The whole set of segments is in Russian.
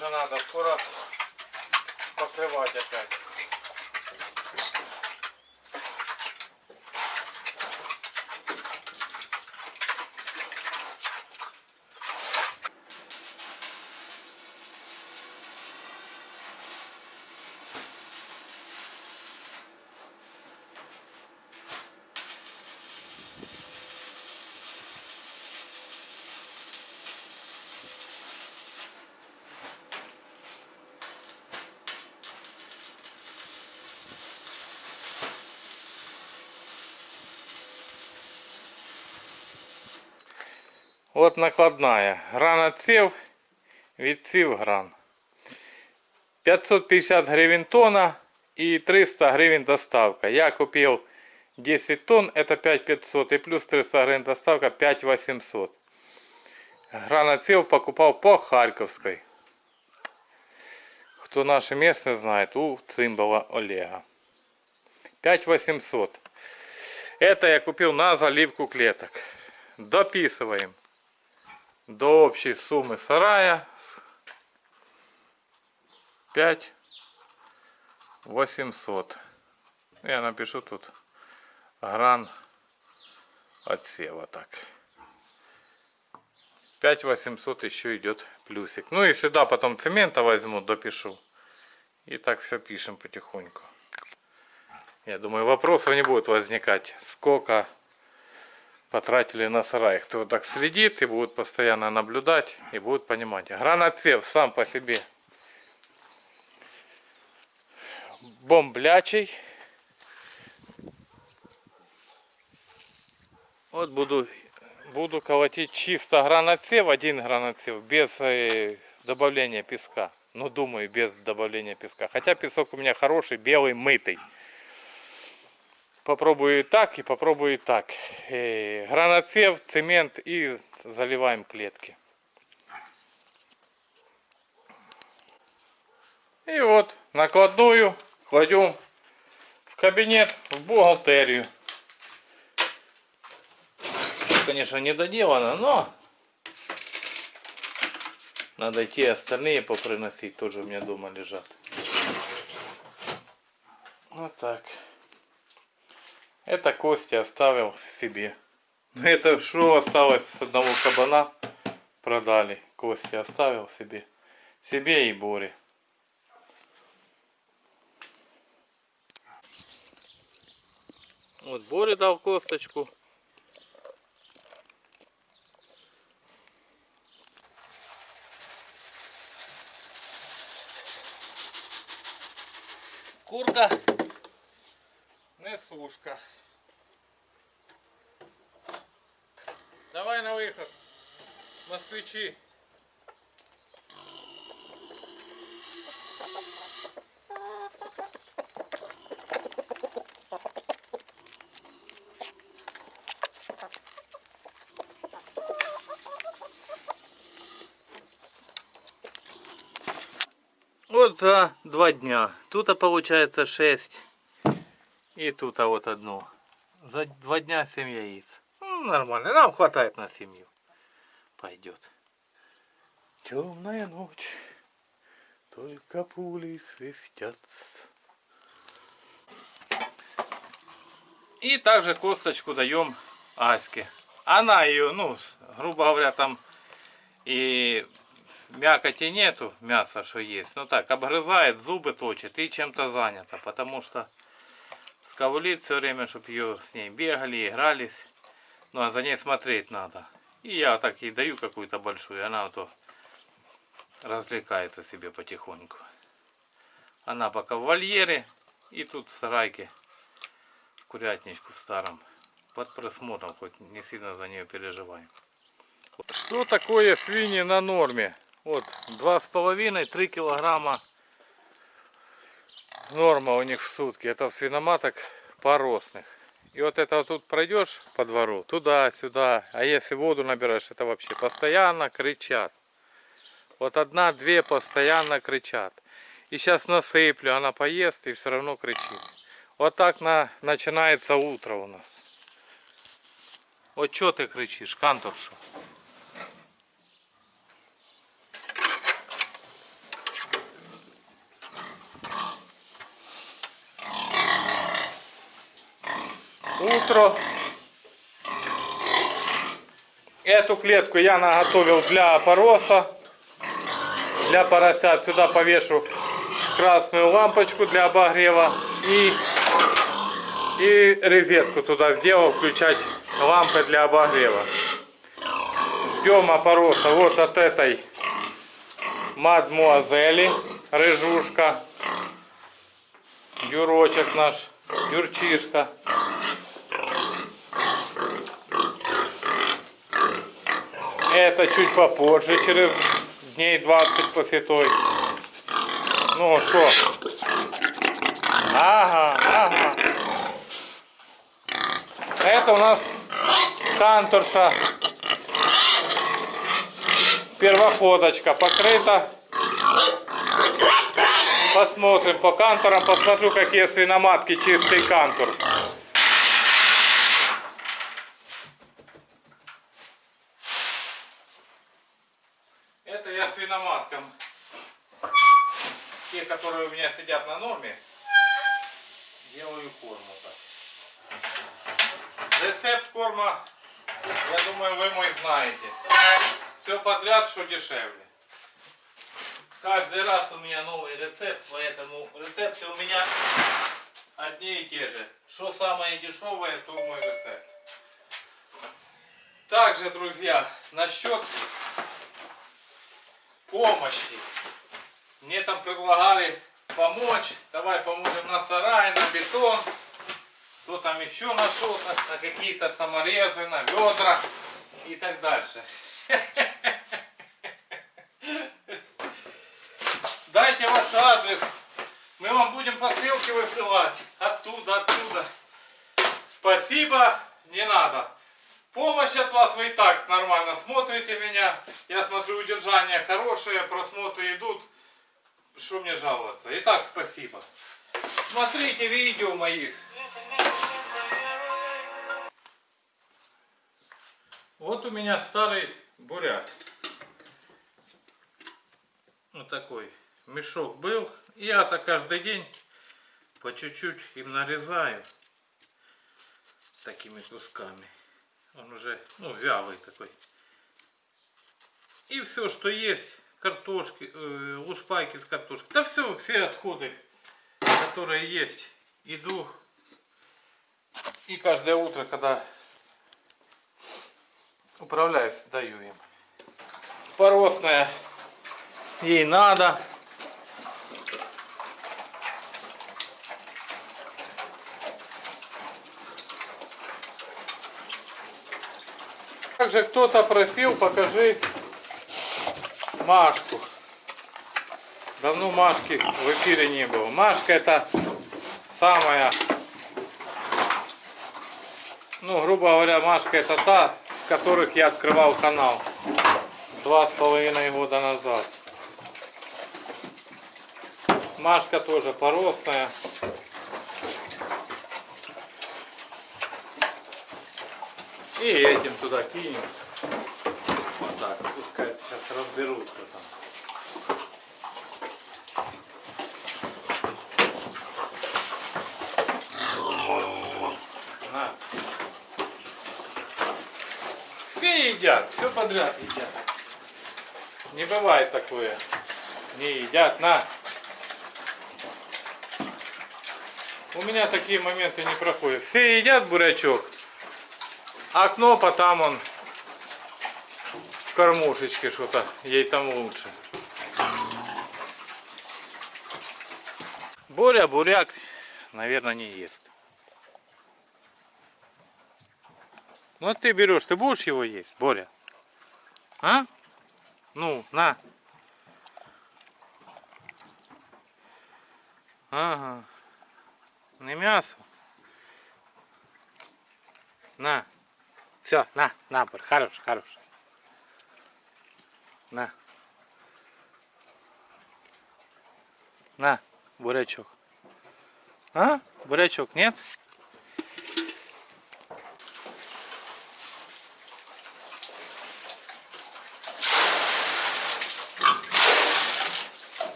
тоже надо, скоро покрывать опять. От накладная. Гранатцев, відсів гран. 550 гривен тонна и 300 гривен доставка. Я купил 10 тонн, это 5500 и плюс 300 гривен доставка 5800. Гранатцев покупал по Харьковской. Кто наши местные знает, у Цимбала Олега. 5800. Это я купил на заливку клеток. Дописываем до общей суммы сарая 5 800 я напишу тут гран отсева так. 5 800 еще идет плюсик. Ну и сюда потом цемента возьму допишу. И так все пишем потихоньку. Я думаю вопросов не будет возникать. Сколько потратили на сарай. Кто так следит и будет постоянно наблюдать и будет понимать. Гранатцев сам по себе бомблячий. Вот буду, буду колотить чисто гранатцев, один гранатцев, без э, добавления песка. Ну, думаю, без добавления песка. Хотя песок у меня хороший, белый, мытый. Попробую и так, и попробую и так. И граноцев, цемент и заливаем клетки. И вот накладную кладем в кабинет, в бухгалтерию. Конечно, не доделано, но надо идти остальные поприносить, тоже у меня дома лежат. Вот так. Это кости оставил себе. Это что осталось с одного кабана. Продали. Кости оставил себе. Себе и Боре. Вот Боре дал косточку. Курка несушка. Давай на выход. Москвичи. Вот за два дня. Тут получается 6 и тут а вот одно. За два дня 7 яиц. Ну, нормально, нам хватает на семью. Пойдет. Темная ночь, только пули свистят. И также косточку даем Аське. Она ее, ну, грубо говоря, там и мякоти нету, мяса что есть. Ну так, обгрызает, зубы точит и чем-то занята. Потому что скавлит все время, чтобы ее с ней бегали, игрались. Ну а за ней смотреть надо. И я так ей даю какую-то большую, она вот развлекается себе потихоньку. Она пока в вольере и тут в сарайке, курятничку в старом. Под присмотром, хоть не сильно за нее переживаем. Что такое свиньи на норме? Вот, два с половиной, три килограмма норма у них в сутки. Это свиноматок поросных. И вот это вот тут пройдешь по двору, туда-сюда. А если воду набираешь, это вообще постоянно кричат. Вот одна-две постоянно кричат. И сейчас насыплю, она поест и все равно кричит. Вот так на, начинается утро у нас. Вот что ты кричишь, канторша? Утро. Эту клетку я наготовил для пороса, для поросят. Сюда повешу красную лампочку для обогрева и, и розетку туда сделал, включать лампы для обогрева. Ждем опороса вот от этой мадмуазели, рыжушка, Юрочек наш, Юрчишка. Это чуть попозже, через дней 20 после той. Ну что? Ага, ага. Это у нас канторша. Первоходочка покрыта. Посмотрим по канторам, посмотрю, какие свиноматки чистый кантор. Это я свиноматкам, те, которые у сидят на норме, делаю корм вот так. Рецепт корма, я думаю, вы мой знаете. Все подряд, что дешевле. Каждый раз у меня новый рецепт, поэтому рецепты у меня одни и те же. Что самое дешевое, то мой рецепт. Также, друзья, насчет помощи. Мне там предлагали помочь. Давай поможем на сарай, на бетон. Кто там еще нашел-то, на какие-то саморезы, на ведра и так дальше. Дайте ваш адрес. Мы вам будем посылки высылать. Оттуда, оттуда. Спасибо, не надо. Помощь от вас, вы и так нормально смотрите меня. Я смотрю, удержание хорошее, просмотры идут. Что мне жаловаться? Итак, спасибо. Смотрите видео моих. Вот у меня старый буряк. Вот такой мешок был. Я-то каждый день по чуть-чуть им нарезаю такими кусками. Он уже, ну, вялый такой. И все, что есть, картошки, э, лушпайки с картошкой. Да все, все отходы, которые есть, иду. И каждое утро, когда управляюсь, даю им. Поросная ей надо. Также кто-то просил, покажи Машку. Давно Машки в эфире не было. Машка это самая, ну, грубо говоря, Машка это та, с которых я открывал канал два с половиной года назад. Машка тоже поросная. И этим туда кинем. Сейчас разберутся там. На. Все едят, все подряд едят. Не бывает такое. Не едят, на. У меня такие моменты не проходят. Все едят бурячок. А кнопа там он в кормушечке что-то. Ей там лучше. Боря буряк, наверное, не ест. Ну ты берешь, ты будешь его есть, Боря? А? Ну, на. Ага. Не мясо. На. Все, на, на, хорош, хорош. На. На, бурячок. А? Бурячок, нет?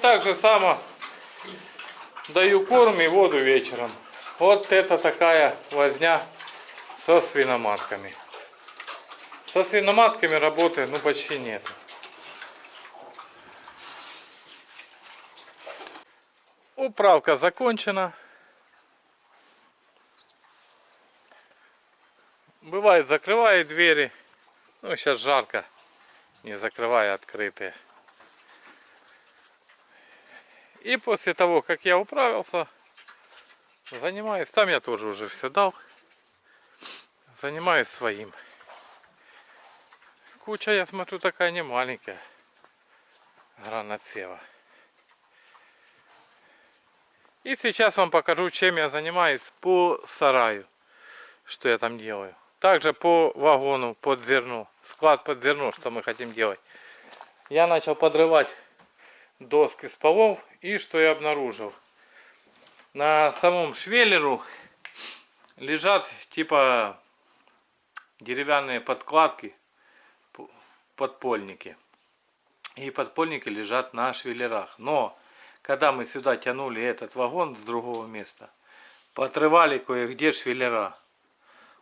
Так же само даю корм и воду вечером. Вот это такая возня со свиноматками. Со свиноматками работы ну почти нет. Управка закончена. Бывает закрывает двери. Ну сейчас жарко. Не закрывая открытые. И после того, как я управился, занимаюсь, там я тоже уже все дал, занимаюсь своим. Куча, я смотрю, такая не маленькая. Гранатсева. И сейчас вам покажу, чем я занимаюсь по сараю. Что я там делаю. Также по вагону под зерно. Склад под зерно, что мы хотим делать. Я начал подрывать доски с полов. И что я обнаружил. На самом швеллеру лежат типа деревянные подкладки, подпольники. И подпольники лежат на швеллерах. Но когда мы сюда тянули этот вагон с другого места, поотрывали кое-где швеллера.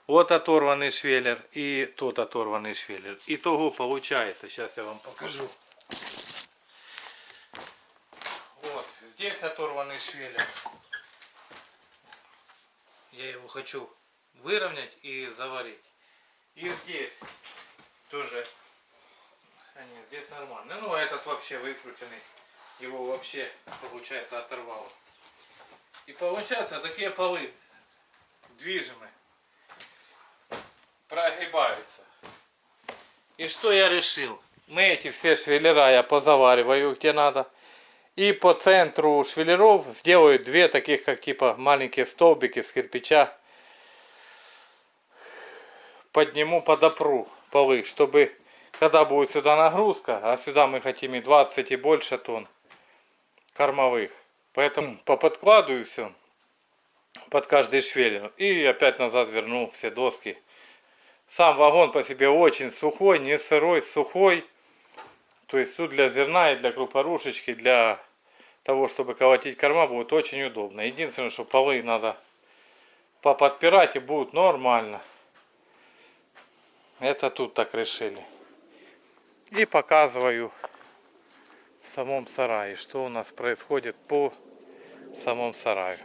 Вот оторванный швеллер и тот оторванный швеллер. Итого получается, сейчас я вам покажу. Вот, здесь оторванный швеллер. Я его хочу выровнять и заварить. И здесь тоже. А нет, здесь нормально. Ну, этот вообще выкрученный. Его вообще, получается, оторвало. И получается такие полы движимые прогибаются. И что я решил? Мы эти все швеллера я позавариваю где надо. И по центру швеллеров сделаю две таких, как типа маленькие столбики с кирпича. Подниму, подопру полы, чтобы когда будет сюда нагрузка, а сюда мы хотим и 20 и больше тонн кормовых. Поэтому поподкладываю все под каждый швеллер. И опять назад верну все доски сам вагон по себе очень сухой, не сырой, сухой. То есть тут для зерна и для крупорушечки, для того, чтобы колотить корма, будет очень удобно. Единственное, что полы надо поподпирать и будет нормально. Это тут так решили. И показываю в самом сарае, что у нас происходит по самом сарае.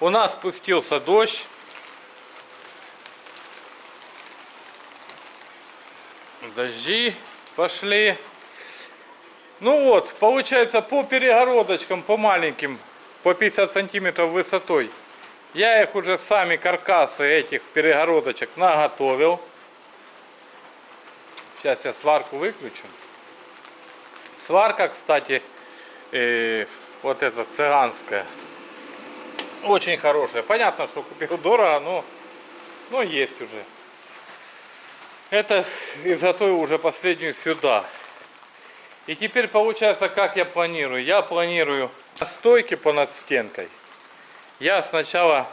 У нас спустился дождь. Дожди пошли. Ну вот, получается по перегородочкам, по маленьким, по 50 сантиметров высотой. Я их уже сами каркасы этих перегородочек наготовил. Сейчас я сварку выключу. Сварка, кстати, э, вот эта цыганская. Очень хорошая. Понятно, что купил дорого, но, но есть уже. Это изготовил уже последнюю сюда. И теперь получается, как я планирую. Я планирую стойки по над стенкой. Я сначала...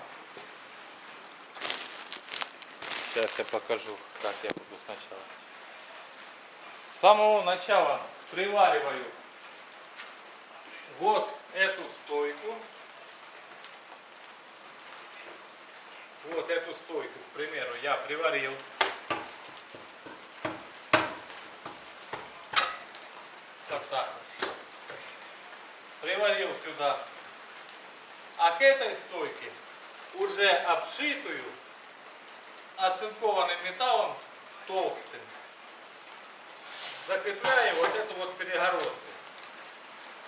Сейчас я покажу, как я буду сначала. С самого начала привариваю вот эту стойку вот эту стойку примеру, я приварил. Вот так вот. Приварил сюда. А к этой стойке уже обшитую оцинкованным металлом толстым закрепляю вот эту вот перегородку.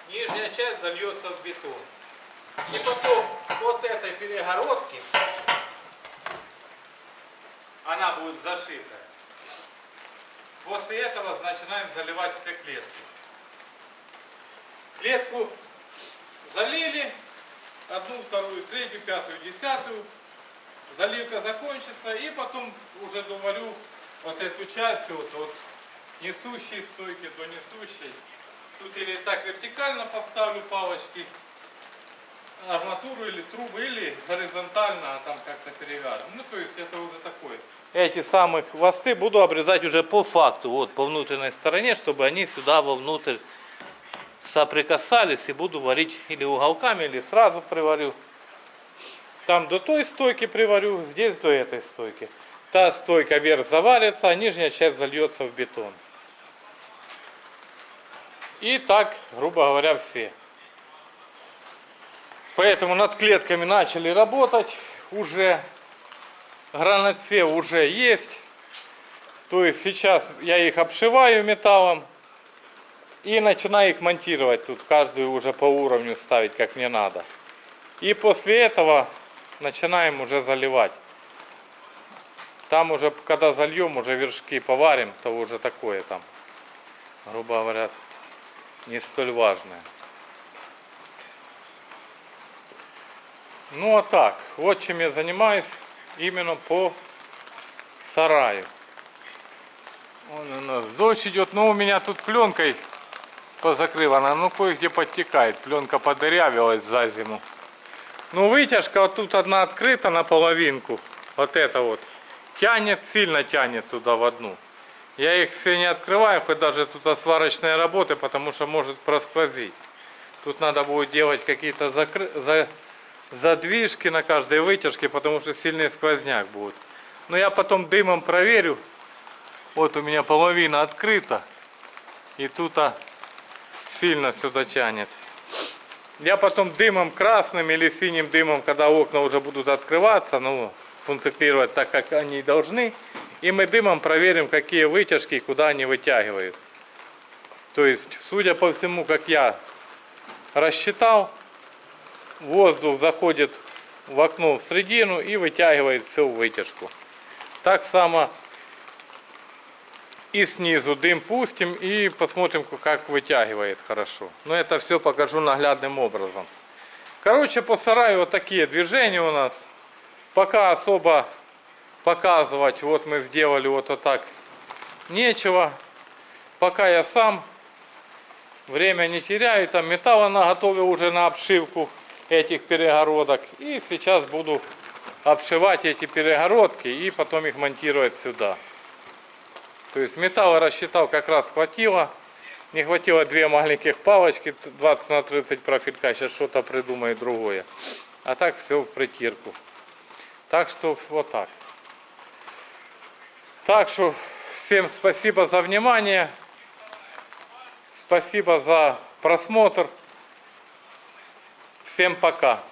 Нижняя часть зальется в бетон. И потом вот этой перегородки она будет зашита. После этого начинаем заливать все клетки. Клетку залили, одну, вторую, третью, пятую, десятую. Заливка закончится и потом уже доварю вот эту часть вот от несущей стойки до несущей. Тут или так вертикально поставлю палочки, арматуру или трубы, или горизонтально, там как-то перевяжем. Ну, то есть это уже такое. Эти самые хвосты буду обрезать уже по факту, вот по внутренней стороне, чтобы они сюда вовнутрь соприкасались и буду варить или уголками, или сразу приварю. Там до той стойки приварю, здесь до этой стойки. Та стойка вверх заварится, а нижняя часть зальется в бетон. И так, грубо говоря, все. Поэтому над клетками начали работать. Уже гранатсев уже есть. То есть сейчас я их обшиваю металлом и начинаю их монтировать тут, каждую уже по уровню ставить, как мне надо. И после этого начинаем уже заливать. Там уже, когда зальем, уже вершки поварим, то уже такое там, грубо говоря, не столь важное. Ну а так, вот чем я занимаюсь именно по сараю. Вон у нас дождь идет, но у меня тут пленкой позакрывана, ну кое-где подтекает, пленка подырявилась за зиму. Ну вытяжка вот тут одна открыта наполовинку, вот это вот, тянет, сильно тянет туда в одну. Я их все не открываю, хоть даже тут сварочные работы, потому что может просквозить. Тут надо будет делать какие-то закры... за... задвижки на каждой вытяжке, потому что сильный сквозняк будет. Но я потом дымом проверю. Вот у меня половина открыта. И тут а, сильно сюда тянет. Я потом дымом красным или синим дымом, когда окна уже будут открываться, ну, функционировать так, как они должны, и мы дымом проверим, какие вытяжки и куда они вытягивают. То есть, судя по всему, как я рассчитал, воздух заходит в окно в середину и вытягивает все в вытяжку. Так само и снизу дым пустим и посмотрим, как вытягивает хорошо. Но это все покажу наглядным образом. Короче, по сараю вот такие движения у нас. Пока особо показывать, вот мы сделали вот, вот так, нечего. Пока я сам время не теряю, там металла наготовил уже на обшивку этих перегородок. И сейчас буду обшивать эти перегородки и потом их монтировать сюда. То есть металла рассчитал как раз хватило. Не хватило две маленьких палочки 20 на 30 профилька. Сейчас что-то придумает другое. А так все в притирку. Так что вот так. Так что всем спасибо за внимание. Спасибо за просмотр. Всем пока.